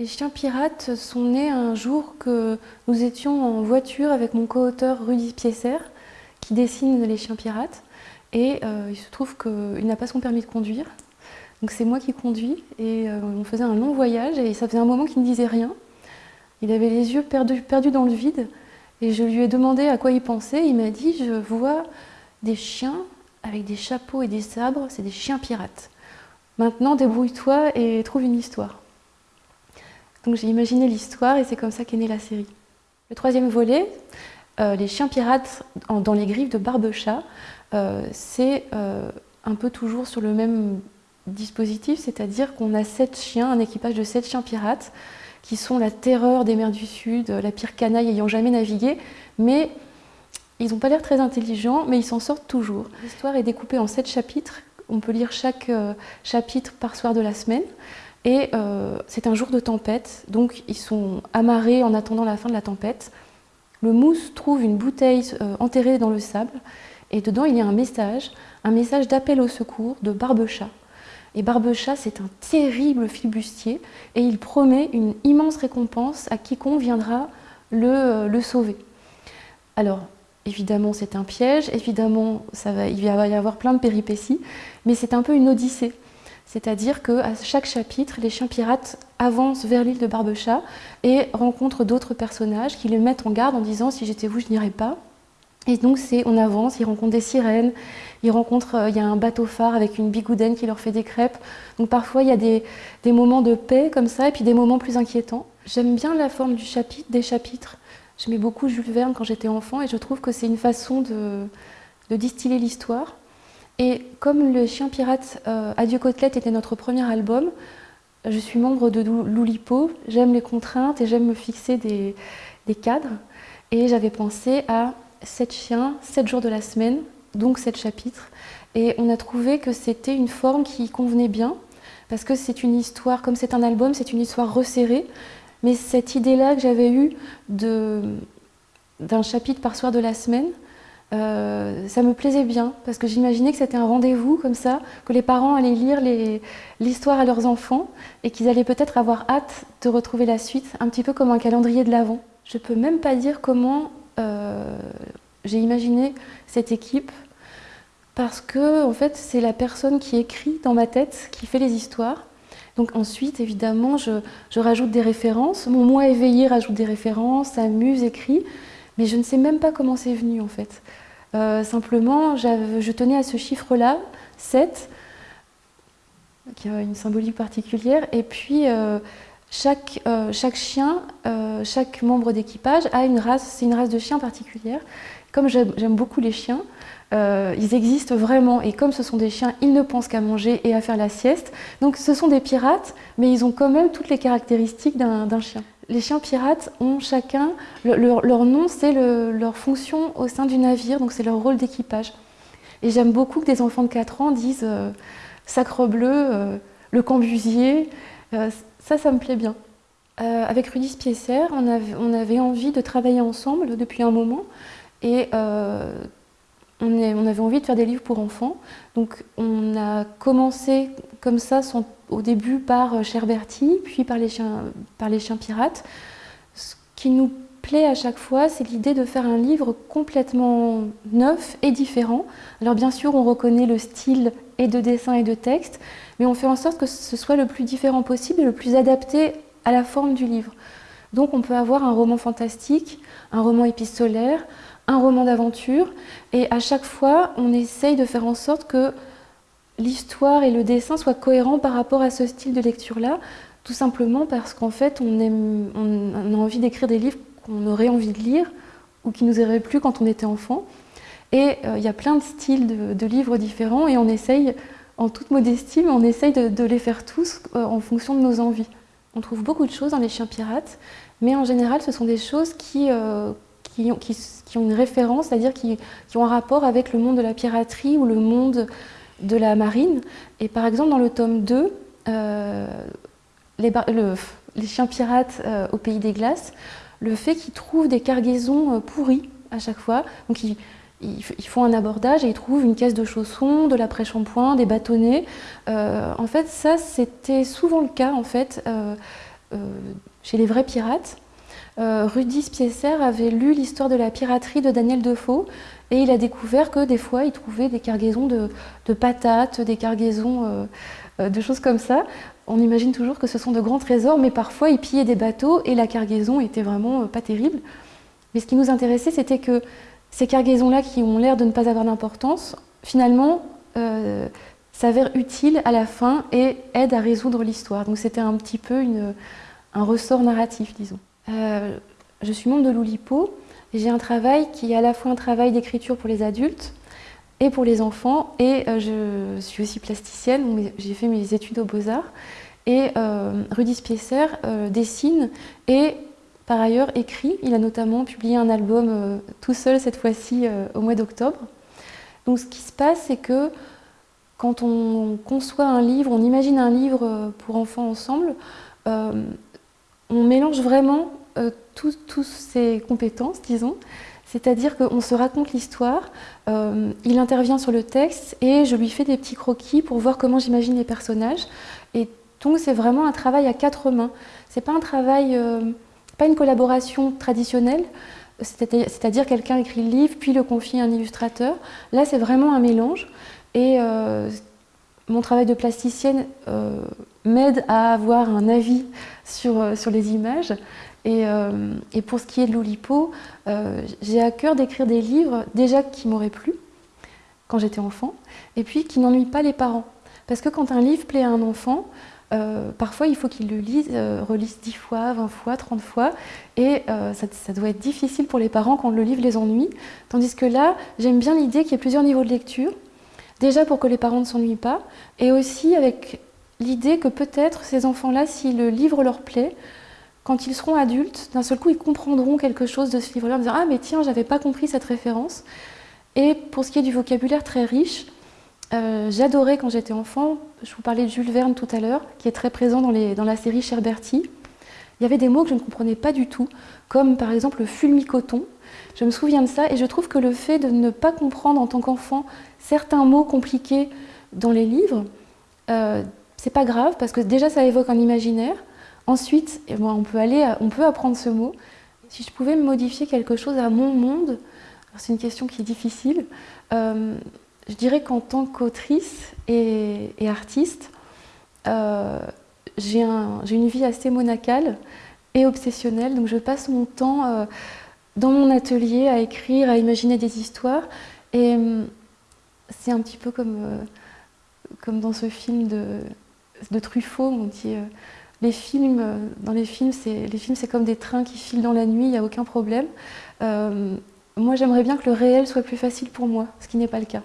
Les chiens pirates sont nés un jour que nous étions en voiture avec mon co-auteur Rudy Piesser, qui dessine les chiens pirates. Et euh, il se trouve qu'il n'a pas son permis de conduire. Donc c'est moi qui conduis et euh, on faisait un long voyage et ça faisait un moment qu'il ne disait rien. Il avait les yeux perdus, dans le vide et je lui ai demandé à quoi il pensait. Il m'a dit « je vois des chiens avec des chapeaux et des sabres, c'est des chiens pirates. Maintenant débrouille-toi et trouve une histoire ». Donc j'ai imaginé l'histoire et c'est comme ça qu'est née la série. Le troisième volet, euh, les chiens pirates dans les griffes de Barbechat, euh, c'est euh, un peu toujours sur le même dispositif, c'est-à-dire qu'on a sept chiens, un équipage de sept chiens pirates, qui sont la terreur des mers du Sud, la pire canaille ayant jamais navigué, mais ils n'ont pas l'air très intelligents, mais ils s'en sortent toujours. L'histoire est découpée en sept chapitres, on peut lire chaque chapitre par soir de la semaine. Et euh, c'est un jour de tempête, donc ils sont amarrés en attendant la fin de la tempête. Le mousse trouve une bouteille euh, enterrée dans le sable, et dedans il y a un message, un message d'appel au secours de Barbechat. Et Barbechat, c'est un terrible flibustier, et il promet une immense récompense à quiconque viendra le, euh, le sauver. Alors, évidemment, c'est un piège, évidemment, ça va, il va y avoir plein de péripéties, mais c'est un peu une odyssée. C'est-à-dire qu'à chaque chapitre, les chiens pirates avancent vers l'île de Barbechat et rencontrent d'autres personnages qui les mettent en garde en disant « si j'étais vous, je n'irais pas ». Et donc on avance, ils rencontrent des sirènes, ils rencontrent, euh, il y a un bateau phare avec une bigoudaine qui leur fait des crêpes. Donc parfois il y a des, moments de paix comme ça et puis des moments plus inquiétants. J'aime bien la forme des chapitres. J'aimais beaucoup Jules Verne quand j'étais enfant et je trouve que c'est une façon de distiller l'histoire. Et comme le chien pirate euh, Adieu Côtelette était notre premier album, je suis membre de Loulipo, j'aime les contraintes et j'aime me fixer des, cadres. Et j'avais pensé à 7 chiens, 7 jours de la semaine, donc 7 chapitres. Et on a trouvé que c'était une forme qui convenait bien, parce que c'est une histoire, comme c'est un album, c'est une histoire resserrée. Mais cette idée-là que j'avais eue d'un chapitre par soir de la semaine, euh, ça me plaisait bien parce que j'imaginais que c'était un rendez-vous comme ça, que les parents allaient lire l'histoire à leurs enfants et qu'ils allaient peut-être avoir hâte de retrouver la suite, un petit peu comme un calendrier de l'Avent. Je peux même pas dire comment euh, j'ai imaginé cette équipe parce que en fait c'est la personne qui écrit dans ma tête qui fait les histoires. Donc ensuite, évidemment, je, je rajoute des références. Mon moi éveillé rajoute des références, amuse, écrit. Mais je ne sais même pas comment c'est venu en fait. Euh, simplement, je tenais à ce chiffre-là, 7, qui a une symbolique particulière. Et puis, euh, chaque, euh, chaque, chien, chaque membre d'équipage a une race, c'est une race de chien particulière. Comme j'aime beaucoup les chiens, ils existent vraiment et comme ce sont des chiens, ils ne pensent qu'à manger et à faire la sieste. Donc ce sont des pirates, mais ils ont quand même toutes les caractéristiques d'un chien les chiens pirates ont chacun, leur, nom c'est leur fonction au sein du navire, donc c'est leur rôle d'équipage. Et j'aime beaucoup que des enfants de 4 ans disent euh, Sacre bleu, euh, le cambusier euh, ça, ça me plaît bien. avec Rudy Spiesser, on avait, on envie de travailler ensemble depuis un moment et on, avait envie de faire des livres pour enfants. Donc on a commencé comme ça, au début par euh, Cherberti, puis par les, chiens, par les chiens pirates. Ce qui nous plaît à chaque fois, c'est l'idée de faire un livre complètement neuf et différent. Alors bien sûr, on reconnaît le style et de dessin et de texte, mais on fait en sorte que ce soit le plus différent possible et le plus adapté à la forme du livre. Donc on peut avoir un roman fantastique, un roman épistolaire, un roman d'aventure, et à chaque fois, on essaye de faire en sorte que l'histoire et le dessin soient cohérents par rapport à ce style de lecture-là, tout simplement parce qu'en fait, on, a envie d'écrire des livres qu'on aurait envie de lire ou qui nous auraient plu quand on était enfant. Et euh, il y a plein de styles de, livres différents et on essaye, en toute modestie, on essaye de, les faire tous euh, en fonction de nos envies. On trouve beaucoup de choses dans les chiens pirates, mais en général, ce sont des choses qui, euh, ont, une référence, c'est-à-dire qui, ont un rapport avec le monde de la piraterie ou le monde de la marine. Et par exemple, dans le tome 2, euh, les, chiens pirates euh, au pays des glaces, le fait qu'ils trouvent des cargaisons euh, pourries à chaque fois, donc ils, ils, font un abordage et ils trouvent une caisse de chaussons, de l'après-shampoing, des bâtonnets. en fait, ça, c'était souvent le cas, en fait, chez les vrais pirates. Rudy Spiesser avait lu l'histoire de la piraterie de Daniel Defoe et il a découvert que des fois il trouvait des cargaisons de, patates, des cargaisons de choses comme ça. On imagine toujours que ce sont de grands trésors, mais parfois ils pillaient des bateaux et la cargaison était vraiment pas terrible. Mais ce qui nous intéressait, c'était que ces cargaisons-là, qui ont l'air de ne pas avoir d'importance, finalement, euh, s'avèrent utiles à la fin et aident à résoudre l'histoire. Donc c'était un petit peu un ressort narratif, disons. Euh, je suis membre de l'Oulipo et j'ai un travail qui est à la fois un travail d'écriture pour les adultes et pour les enfants. Et euh, je suis aussi plasticienne, j'ai fait mes études aux Beaux-Arts. Et Rudy Spiesser dessine et par ailleurs écrit. Il a notamment publié un album euh, tout seul cette fois-ci euh, au mois d'octobre. Donc ce qui se passe, c'est que quand on conçoit un livre, on imagine un livre euh, pour enfants ensemble, on mélange vraiment toutes ces compétences, disons. C'est-à-dire qu'on se raconte l'histoire, il intervient sur le texte et je lui fais des petits croquis pour voir comment j'imagine les personnages. Et donc c'est vraiment un travail à quatre mains. C'est pas un travail pas une collaboration traditionnelle, c'est-à-dire quelqu'un écrit le livre puis le confie à un illustrateur. Là, c'est vraiment un mélange. Et euh, mon travail de plasticienne euh, m'aide à avoir un avis sur, euh, sur les images. Et, et, pour ce qui est de l'Oulipo, j'ai à cœur d'écrire des livres déjà qui m'auraient plu quand j'étais enfant, et puis qui n'ennuient pas les parents. Parce que quand un livre plaît à un enfant, euh, parfois, il faut qu'il le lise, euh, relise 10 fois, 20 fois, 30 fois, et euh, ça, doit être difficile pour les parents quand le livre les ennuie. Tandis que là, j'aime bien l'idée qu'il y ait plusieurs niveaux de lecture, déjà pour que les parents ne s'ennuient pas, et aussi avec l'idée que peut-être ces enfants-là, si le livre leur plaît, quand ils seront adultes, d'un seul coup, ils comprendront quelque chose de ce livre-là, en disant « Ah, mais tiens, j'avais pas compris cette référence ». Et pour ce qui est du vocabulaire très riche, euh, j'adorais quand j'étais enfant, je vous parlais de Jules Verne tout à l'heure, qui est très présent dans, la série Cher Bertie. Il y avait des mots que je ne comprenais pas du tout, comme par exemple le fulmicoton. Je me souviens de ça et je trouve que le fait de ne pas comprendre en tant qu'enfant certains mots compliqués dans les livres, euh, c'est pas grave parce que déjà ça évoque un imaginaire. Ensuite, eh ben, on, peut aller, on peut apprendre ce mot. Si je pouvais modifier quelque chose à mon monde, c'est une question qui est difficile, euh, je dirais qu'en tant qu'autrice et, artiste, euh, j'ai une vie assez monacale et obsessionnelle. Donc je passe mon temps euh, dans mon atelier à écrire, à imaginer des histoires. Et euh, c'est un petit peu comme dans ce film de, de Truffaut, on dit les films, dans les films, c'est comme des trains qui filent dans la nuit, il n'y a aucun problème. moi, j'aimerais bien que le réel soit plus facile pour moi, ce qui n'est pas le cas.